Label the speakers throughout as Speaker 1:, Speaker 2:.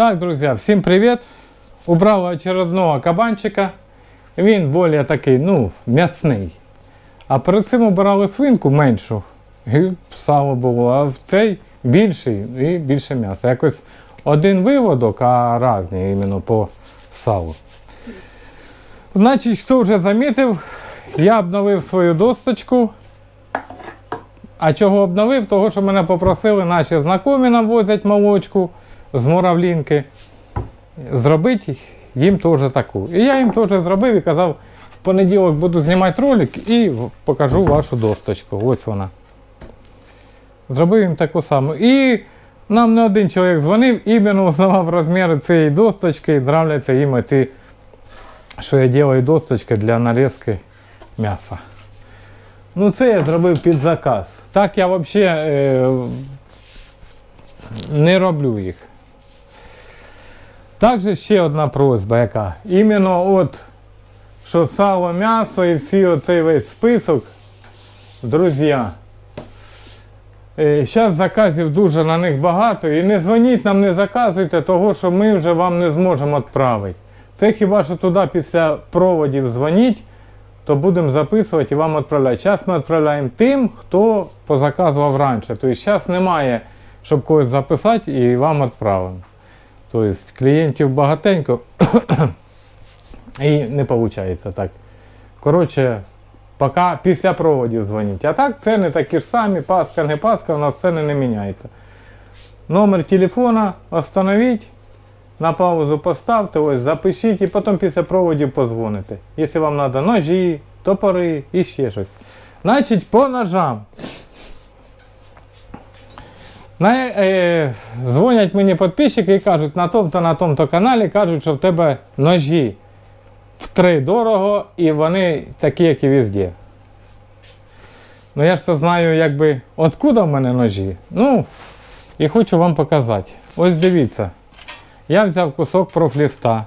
Speaker 1: Так, друзья, всем привет! Убрал очередного кабанчика. Він більш такий, ну, м'ясний. А перед цим обирали свинку меншу. І сало було, а в цей більший і більше м'яса. Якось один виводок, а різні іменно по салу. Значить, хто вже замітив, я обновив свою досточку. А чого обновив? Того, що мене попросили наші знайомі нам возять молочку з муравлінки. Зробити їм теж таку. І я їм теж зробив і казав, в понеділок буду знімати ролик і покажу вашу досточку. Ось вона. Зробив їм таку саму. І нам не один чоловік дзвонив, іменно узнавав розміри цієї досточки, і нравляться їм ці, що я роблю досточки для нарізки м'яса. Ну, це я зробив під заказ. Так я взагалі е, не роблю їх. Також ще одна просьба, яка. Іменно от, що сало, м'ясо і всі оцей весь список, друзі. Зараз заказів дуже на них багато. І не дзвоніть нам, не заказуйте, того що ми вже вам не зможемо відправити. Це хіба що туди після проводів дзвоніть, то будемо записувати і вам відправляти. Зараз ми відправляємо тим, хто позаказував раніше. Тобто зараз немає, щоб когось записати і вам відправимо. Тобто клієнтів багатенько і не виходить так. Коротше, поки після проводів дзвоніть. А так ціни такі ж самі, паска, не паска, у нас ціни не міняються. Номер телефона остановіть, на паузу поставте, ось запишіть і потім після проводів позвоните. Якщо вам треба ножі, топори і ще щось. Значить, по ножам. На, е, дзвонять мені підписчики і кажуть, на тому-то на тому-то каналі кажуть, що в тебе ножі втри дорого і вони такі, як і везде. Ну я ж то знаю, якби, откуда в мене ножі. Ну, і хочу вам показати. Ось дивіться. Я взяв кусок профліста.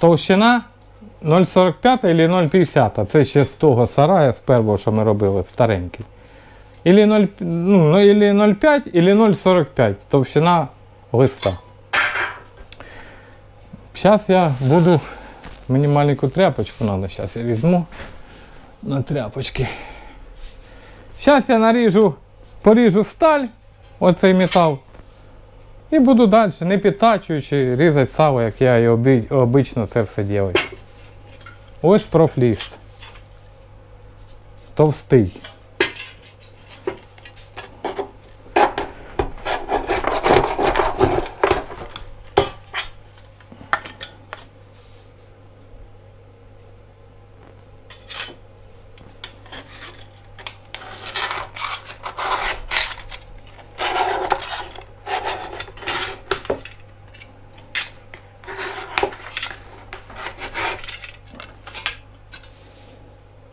Speaker 1: Товщина 0,45 або 0,50. Це ще з того сарая, з першого, що ми робили, старенький. Ілі 0, ну, ілі 0,5, ілі 0,45 товщина листа. Зараз я буду, мені маленьку тряпочку треба, зараз я візьму на тряпочки. Зараз я наріжу, поріжу сталь, оцей метал. І буду далі, не підтачуючи, різати сало, як я і оби- обично це все роблю. Ось профліст. Товстий.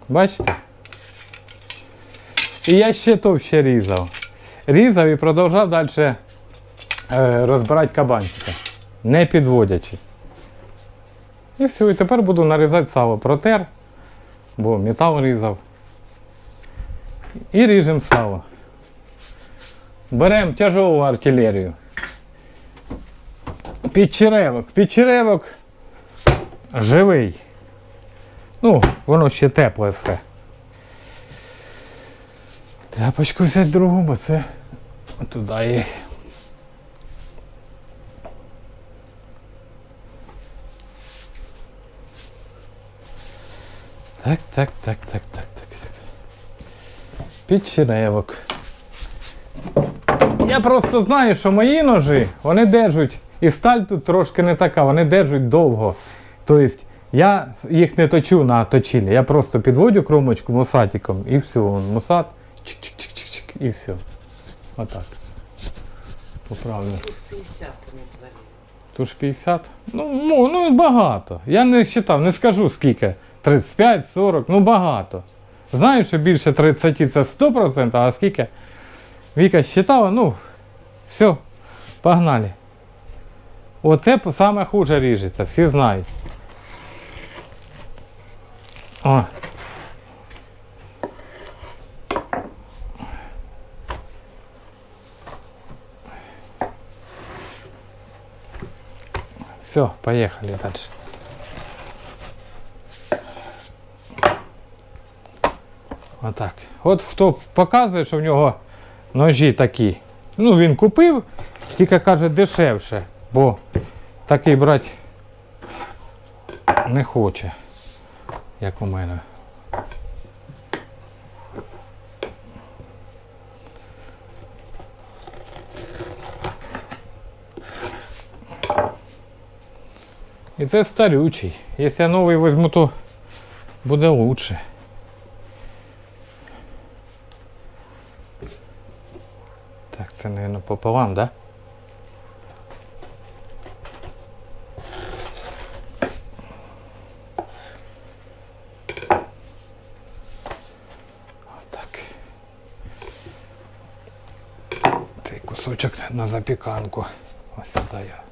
Speaker 1: Бачите? І я ще товще різав. Різав і продовжав далі е, розбирати кабанчика, не підводячи. І все, і тепер буду нарізати сало. Протер, бо метал різав. І ріжемо сало. Беремо тяжову артилерію. Підчеревок. Підчеревок живий. Ну, воно ще тепле все. Тряпочку взяти другу, бо це туди і. Так, так, так, так, так, так, так. Підчеревок. Я просто знаю, що мої ножі, вони держать, і сталь тут трошки не така, вони держать довго. Тобто я їх не точу на точилі, я просто підводю кромочку мусатиком і все, мусат, чик-чик-чик-чик, і все. Отак. Поправлю.
Speaker 2: 50 не заліз.
Speaker 1: Туж 50? Ну, ну, ну багато. Я не вважав, не скажу скільки. 35, 40, ну багато. Знаю, що більше 30 це 100%, а скільки? Віка считала, ну, все, погнали. Оце саме хуже ріжеться, всі знають. О. Все, поехали дальше. Отак. От хто показує, що в нього ножі такі. Ну, він купив, тільки каже дешевше, бо такий брати не хоче, як у мене. І це старючий. Якщо я новий візьму, то буде лучше. Так, це, мабуть, пополам, да? Так. Цей на запіканку. Ось сюди я.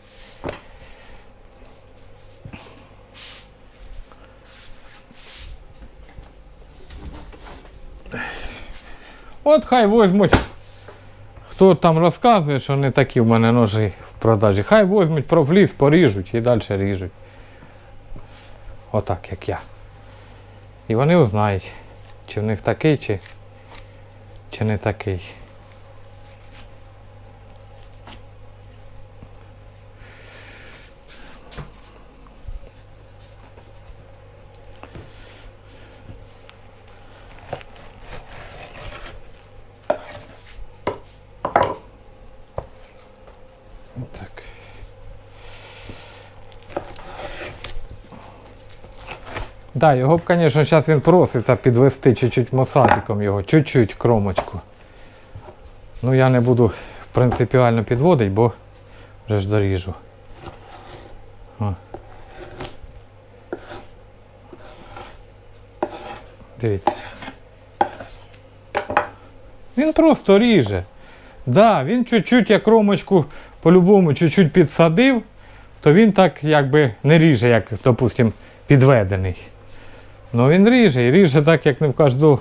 Speaker 1: От хай возьмуть. Хто там розказує, що не такі в мене ножі в продажі, хай возьмуть профліс, поріжуть і далі ріжуть. Отак, як я. І вони узнають, чи в них такий, чи, чи не такий. Да, його б, звісно, зараз він проситься підвести чуть-чуть мосадиком його, чуть-чуть кромочку. Ну я не буду принципіально підводити, бо вже ж доріжу. О. Дивіться. Він просто ріже. Да, він чуть-чуть як ромочку по-любому чуть-чуть підсадив, то він так якби не ріже, як, допустим, підведений. Ну він ріже і ріже так, як не в кожну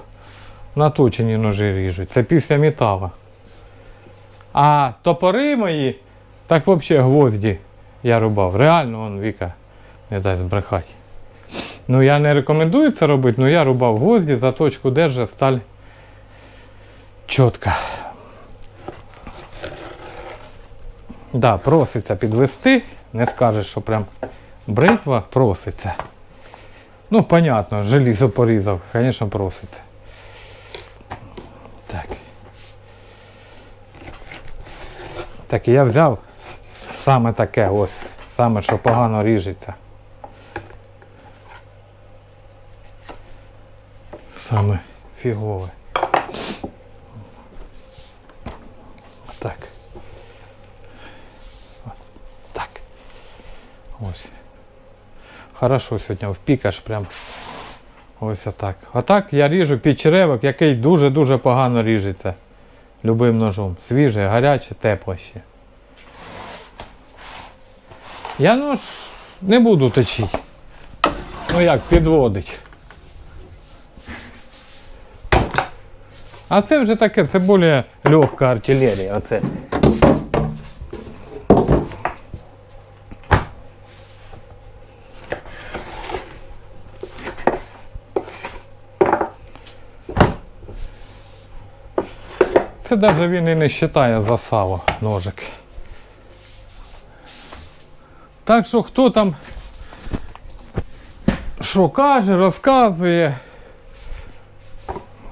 Speaker 1: наточені ножі ріжуть. Це після металу. А топори мої, так взагалі гвозді я рубав. Реально он Віка не дасть збрехати. Ну я не рекомендую це робити, але я рубав гвозді, заточку держа, сталь чітка. Да, проситься підвести. Не скажеш, що прям бритва проситься. Ну, понятно, желізо порізав, звісно, проситься. Так. Так, я взяв саме таке ось, саме, що погано ріжеться. Саме фігове. Так. Так. Ось. Хорошо сьогодні впікаш прям. Ось отак. Отак я ріжу під черевок, який дуже-дуже погано ріжеться. Любим ножом. Свіже, гаряче, тепло ще. Я нож не буду точити. Ну як, підводить. А це вже таке, це більш легка артилерія. Оце. Це навіть він і не вважає за сало ножик. Так що хто там що каже, розказує,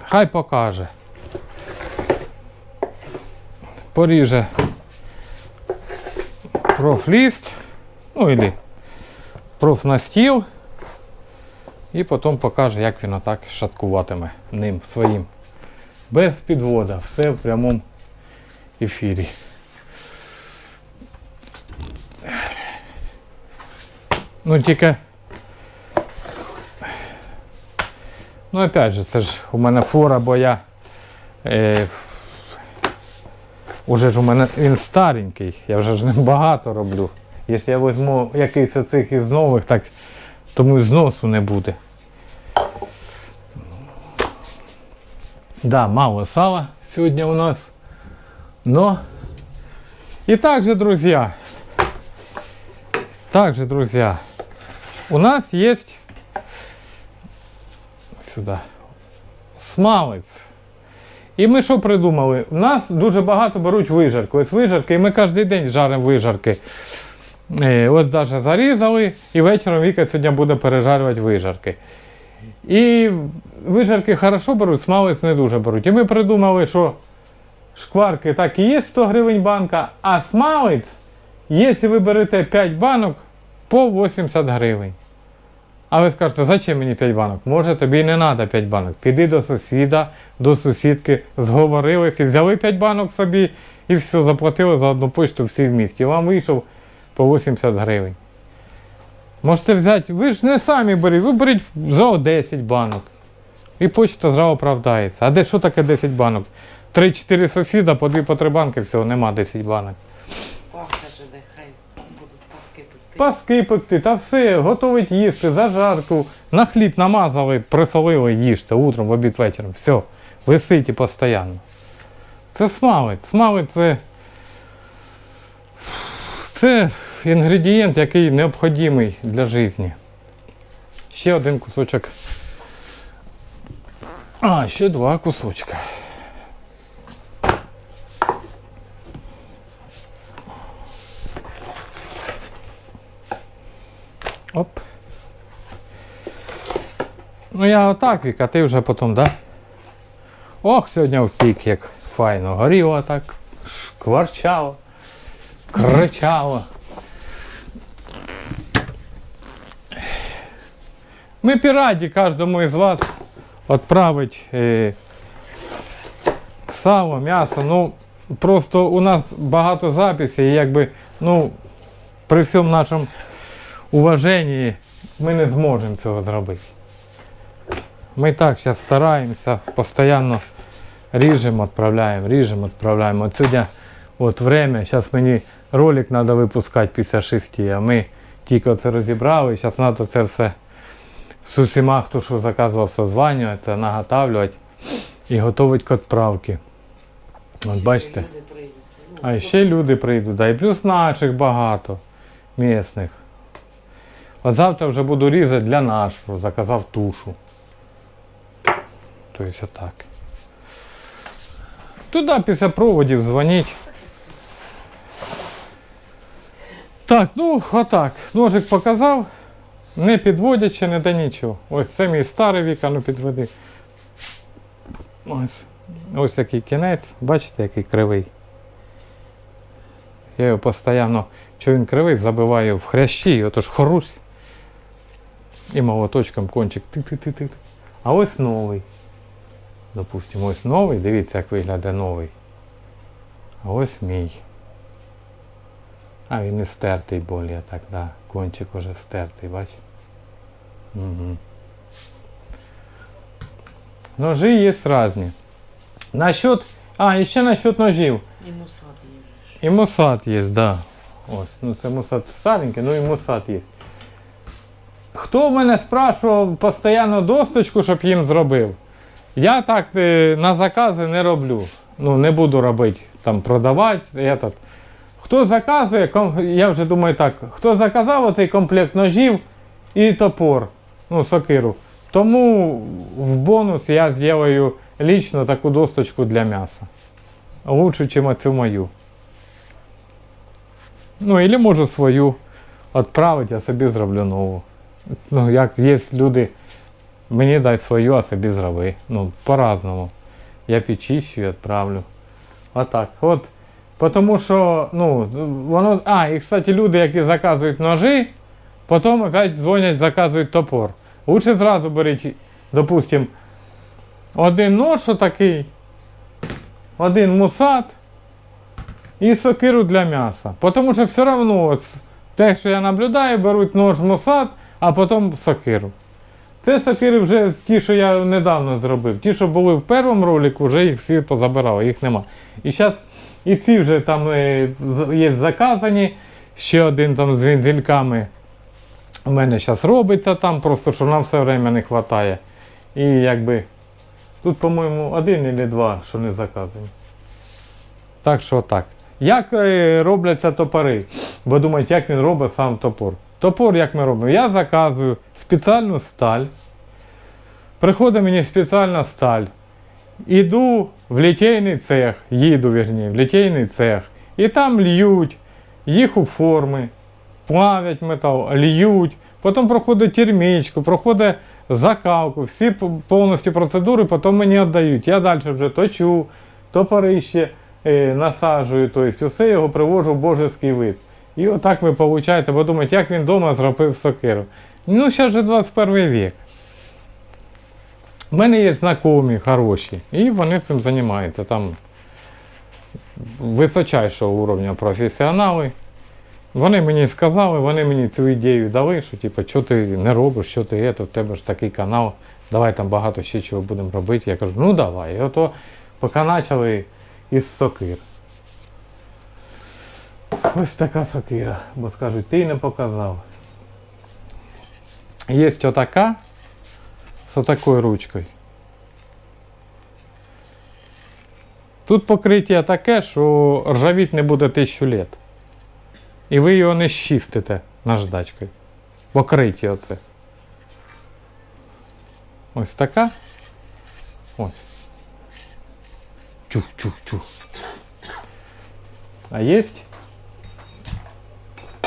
Speaker 1: хай покаже. Поріже профліст, ну і профнастіл, і потім покаже, як він отак шаткуватиме ним своїм. Без підвода, все в прямому ефірі. Ну тільки. Ну опять же, це ж у мене фора, бо я. Е, уже ж у мене він старенький, я вже ж не багато роблю. Якщо я візьму якийсь оцих із нових, так тому і зносу не буде. Да, мало сала сегодня у нас. Но и также, друзья, Также, друзья, у нас есть сюда смалець. І ми що придумали? У нас дуже багато беруть вижарки. Ось вижарки, і ми кожен день жаримо вижарки. Е, Ось навіть зарізали, і вечором Віка сьогодні буде пережарювати вижарки. І вижарки хорошо беруть, смалець не дуже беруть. І ми придумали, що шкварки так і є 100 гривень банка, а смалець, якщо ви берете 5 банок, по 80 гривень. А ви скажете, зачем мені 5 банок? Може тобі не треба 5 банок. Піди до сусіда, до сусідки, зговорились і взяли 5 банок собі і все, заплатили за одну почту всі в місті. Вам вийшов по 80 гривень. Можете взяти, ви ж не самі беріть, ви беріть зразу 10 банок. І почта зразу оправдається. А де що таке 10 банок? 3-4 сусіда, по 2 по 3 банки, всього нема 10 банок.
Speaker 2: Паска нехай будуть паски пекти.
Speaker 1: Паски пекти, та все, готовить їсти, зажарку, на хліб намазали, присолили, їжте утром, в обід вечором. Все, висить і постійно. Це смалець. Смалець це. Це інгредієнт, який необхідний для життя. Ще один кусочок. А, ще два кусочка. Оп. Ну я отак вік, а ти вже потім, да? Ох, сьогодні впік, як файно. Горіло так, шкварчало, кричало. І раді кожному із вас відправити е, сало, м'ясо. Ну, просто у нас багато записів, і якби, ну, при всьому нашому уваженні ми не зможемо цього зробити. Ми так зараз стараємося, постійно ріжемо, відправляємо, ріжемо, відправляємо. От сьогодні от время, зараз мені ролик треба випускати після шести, а ми тільки це розібрали, зараз треба це все з усіма, хто що заказував, созванюватися, наготавлювати і готувати к відправки. От бачите.
Speaker 2: Ну,
Speaker 1: А ще люди прийдуть, да, і плюс наших багато місних. От завтра вже буду різати для нашого, заказав тушу. Тобто отак. Туди після проводів дзвоніть. Так, ну отак. Ножик показав, не підводячи, не да нічого. Ось це мій старий вік, а ну підведи. Ось. Ось який кінець, бачите, який кривий. Я його постійно, що він кривий, забиваю в хрящі, і отож хрусь. І молоточком кончик тик-тик-тик-тик. А ось новий. Допустимо, ось новий, дивіться, як виглядає новий. А ось мій. А він не стертий более так, да. Кончик уже стертий, бач? Угу. Ножи є різні. Насчет. А, ще насчет ножів.
Speaker 2: І мусат їжеш.
Speaker 1: І мусат є, да. Ось, ну це мусат старенький, ну і мусат є. Хто в мене спрашував постійно досточку, щоб їм зробив? Я так е, на закази не роблю. Ну, не буду робити, там, продавати. Этот. Хто заказує, я вже думаю так, хто заказав оцей комплект ножів і топор, ну, сокиру, тому в бонус я зроблю лічно таку досточку для м'яса. Лучше, ніж оцю мою. Ну, або можу свою відправити, а собі зроблю нову. Ну, як є люди, мені дай свою, а собі зроби. Ну, по-разному. Я підчищу і відправлю. Отак. От. Тому що, ну, воно. А, і кстати, люди, які заказують ножі, потім опять дзвонять, заказують топор. Лучше зразу беріть, допустим, один нож отакий, один мусат, і сокиру для м'яса. Тому що все одно, те, що я наблюдаю, беруть нож мусат, а потім сокиру. Це сокири вже ті, що я недавно зробив. Ті, що були в першому ролику, вже їх всі позабирали, їх нема. І зараз і ці вже там е, є заказані. Ще один там з вінзельками у мене зараз робиться там, просто що на все время не вистачає. І якби тут, по-моєму, один або два, що не заказані. Так що так. Як е, робляться топори? Бо думають, як він робить сам топор. Топор, як ми робимо? Я заказую спеціальну сталь. Приходить мені спеціальна сталь. Іду в літейний цех, їду вірні, в літейний цех. І там льють їх у форми, плавять метал, льють. Потім проходить термічку, проходить закалку, всі повністю процедури, потім мені віддають. Я далі вже точу, е, насаджую, тобто все його приводжу в божеський вид. І отак ви получаєте, бо думаєте, як він вдома зробив сокиру. Ну, зараз же 21 вік. У мене є знайомі хороші, і вони цим займаються. Там височайшого уровня професіонали. Вони мені сказали, вони мені цю ідею дали, що типу, що ти не робиш, що ти є, в тебе ж такий канал, давай там багато ще чого будемо робити. Я кажу, ну давай. І ото поки почали із сокир. Ось така сокира, бо скажуть, ти не показав. Є отака з такою ручкою. Тут покриття таке, що ржавіть не буде тисячу літ. І ви його не щистите наждачкою. Покриття оце. Ось така. Ось. Чух-чух-чух. А є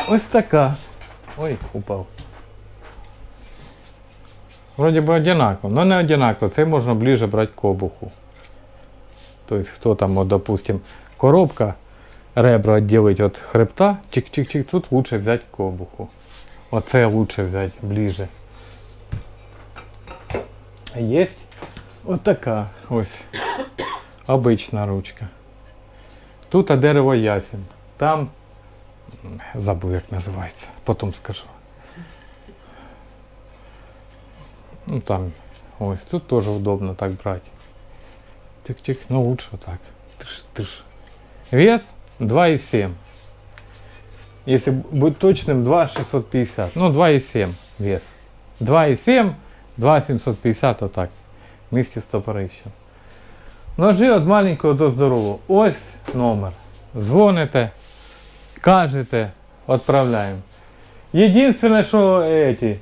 Speaker 1: ось така. Ой, упав. Вроді би одинаково, але не одинаково. Це можна ближе брати к обуху. Тобто, хто там, от, допустим, коробка, ребра відділить від хребта, чик-чик-чик, тут лучше взяти к обуху. Оце лучше взяти ближе. А Є от така ось обична ручка. Тут а дерево ясен. Там забув, як називається, потім скажу. Ну там, ось тут теж удобно так брати. Тик-тик, ну лучше так. Тыш, тыш. Вес 2,7. Если быть точным, 2,650. Ну, 2,7 вес. 2,7, 2,750 отак. Вместе з топорищем. Ножи від маленького до здорового. Ось номер. Дзвоните, кажете, відправляємо. Єдине, що эти,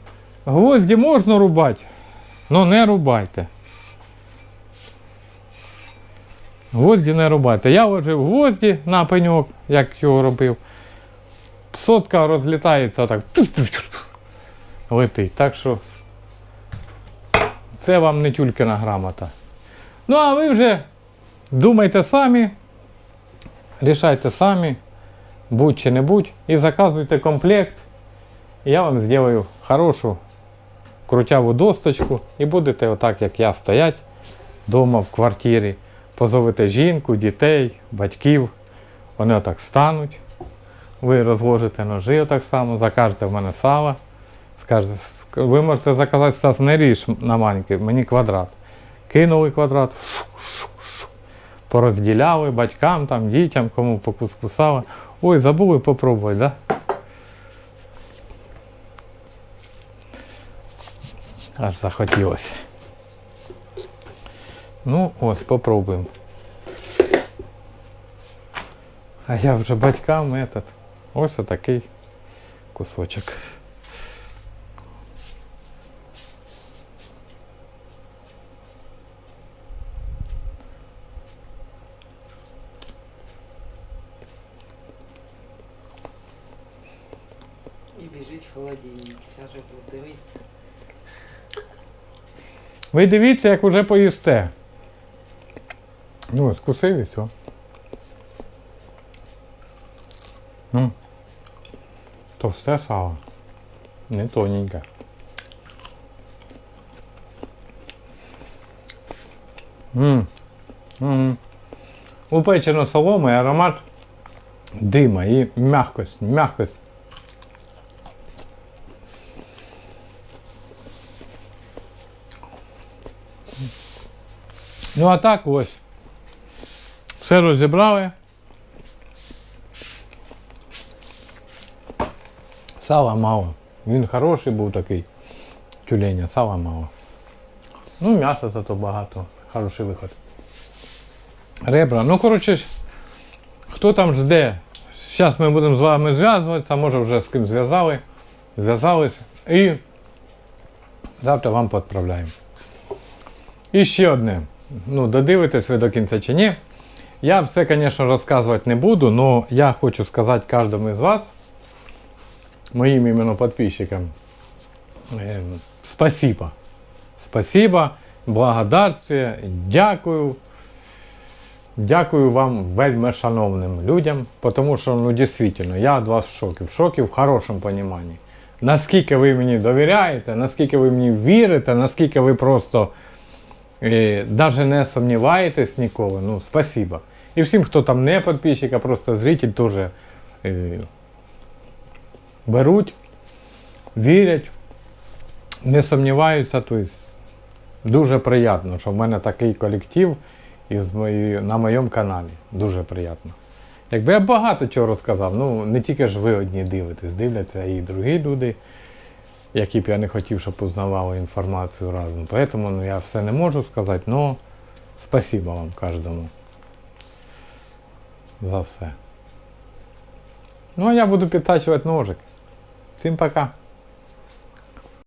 Speaker 1: гвозді можна рубати, але не рубайте. Гвозді не рубайте. Я вложив гвозді на пеньок, як його робив. Сотка розлітається так. Летить. Так що це вам не тюлькина грамота. Ну, а ви вже думайте самі, рішайте самі, будь чи не будь, і заказуйте комплект. Я вам зроблю хорошу крутяву досточку і будете отак, як я, стоять вдома в квартирі. Позовете жінку, дітей, батьків. Вони отак стануть. Ви розложите ножи отак само, закажете в мене сало. Скажете, ви можете заказати Стас, не ріж на маленький, мені квадрат. Кинули квадрат, шу-шу-шу. порозділяли батькам, там, дітям, кому по куску сала. Ой, забули попробувати, да? Аж захотілося. Ну, ось, попробуємо. А я вже батькам этот. Ось отакий кусочок.
Speaker 2: І біжить в холодильник. Зараз же буду дивитися.
Speaker 1: Ви дивіться, як уже поїсте. Ну, скусив і все. Ну, товсте сало. Не тоненьке. М. М. Упечено соломи, аромат дима і м'якость, м'якость. Ну а так ось. Все розібрали. Сала мало. Він хороший був такий. Тюленя, сала мало. Ну, м'яса зато багато. Хороший виход. Ребра. Ну, коротше, хто там жде Зараз ми будемо з вами зв'язуватися, може вже з ким зв'язали, зв'язалися. І завтра вам відправляємо. І ще одне. Ну, додивитесь ви до кінця чи ні. Я все, звісно, розказувати не буду, але я хочу сказати кожному із вас, моїм іменно підписчикам, е, спасибо. Спасибо, благодарствие, дякую. Дякую вам, вельми шановним людям, тому що ну, дійсно, я від вас в шокі. В шокі в хорошому розумінні. Наскільки ви мені довіряєте, наскільки ви мені вірите, наскільки ви просто е, навіть не сумніваєтесь ніколи. Ну, спасибо. І всім, хто там не підписчик, а просто зритель, теж е, беруть, вірять, не сумніваються. Тобто, дуже приємно, що в мене такий колектив із мої, на моєму каналі. Дуже приємно. Якби я багато чого розказав, ну не тільки ж ви одні дивитесь, дивляться і другі люди, які б я не хотів, щоб узнавали інформацію разом. Поэтому ну, я все не можу сказати, але спасибо вам кожному за все. Ну а я буду підтачувати ножик. Всім пока.